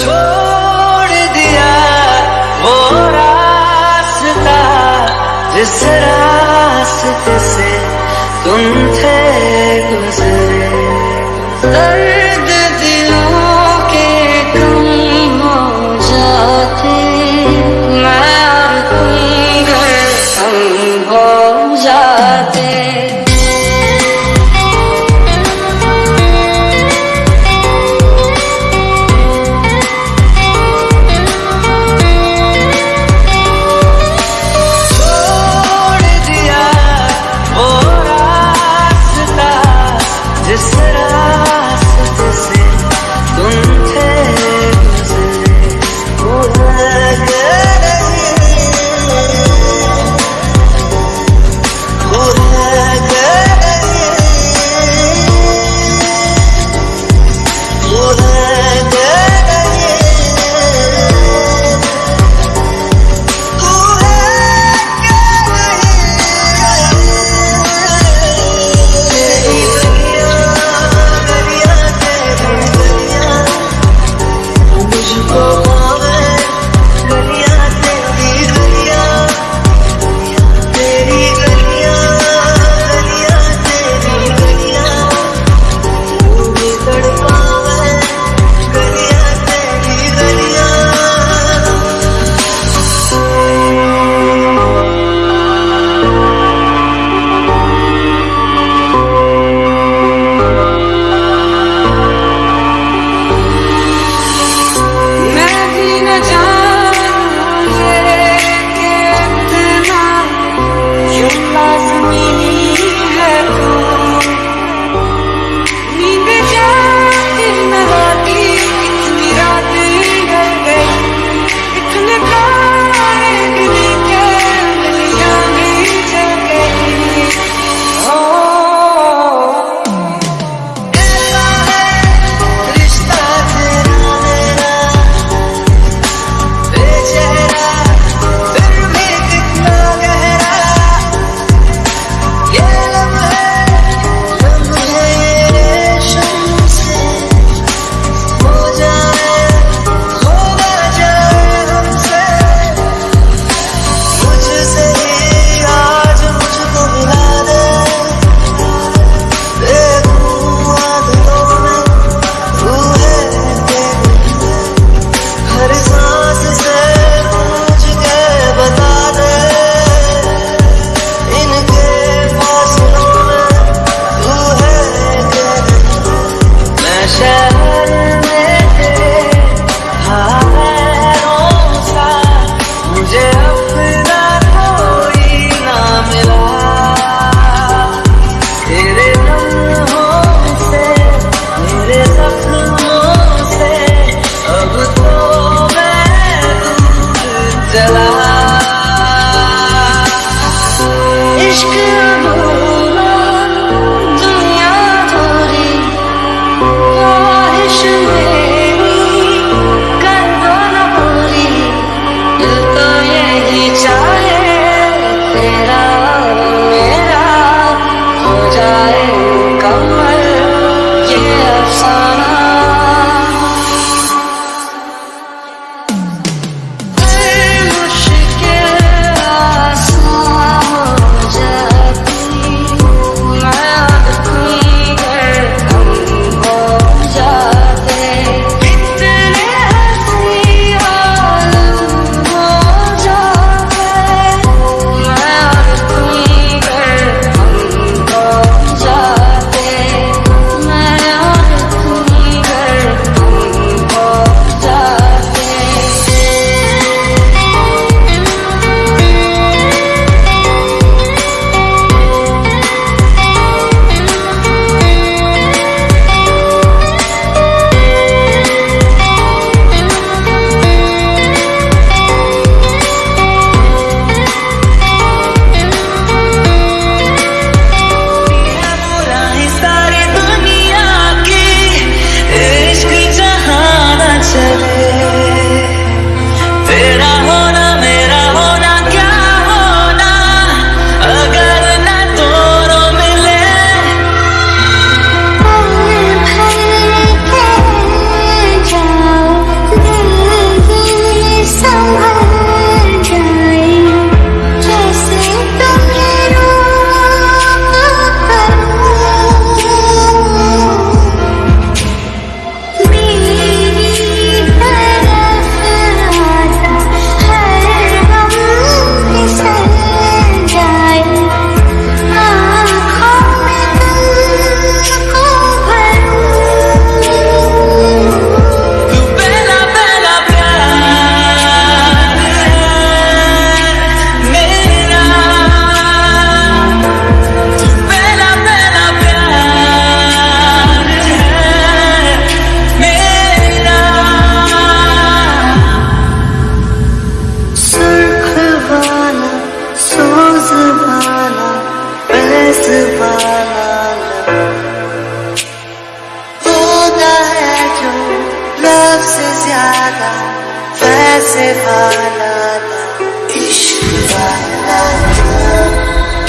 छोड़ दिया वो रास्ता जिस रास्ते से तुम थे गुजरे।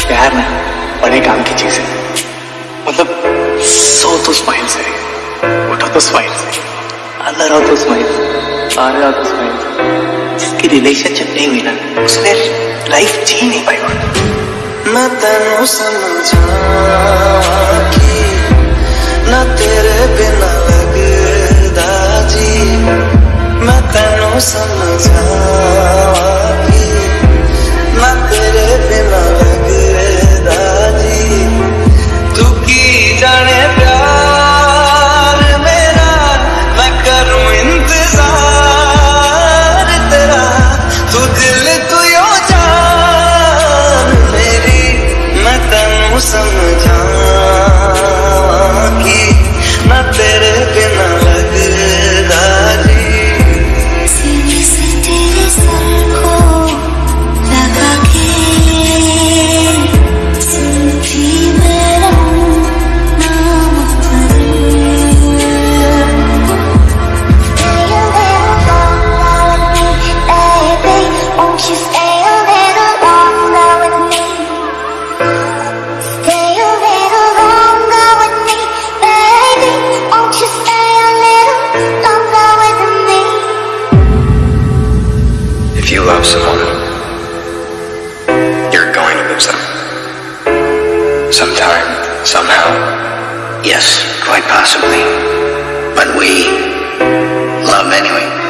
प्यार ना बड़े काम की चीज़ है। मतलब सो तो स्माइल से उठो तो स्माइल से अंदर रहो तो स्माइल बाहर आओ तो स्माइल जिसकी रिलेशनशिप नहीं हुई ना उसने लाइफ जी नहीं पाई मैं तेनू समझा कि ना तेरे बिना मैं तेनू समझावागी मैं तेरे बिना लगदा जी तू जाने If you love someone, you're going to lose them. Sometime, somehow. Yes, quite possibly. But we love anyway.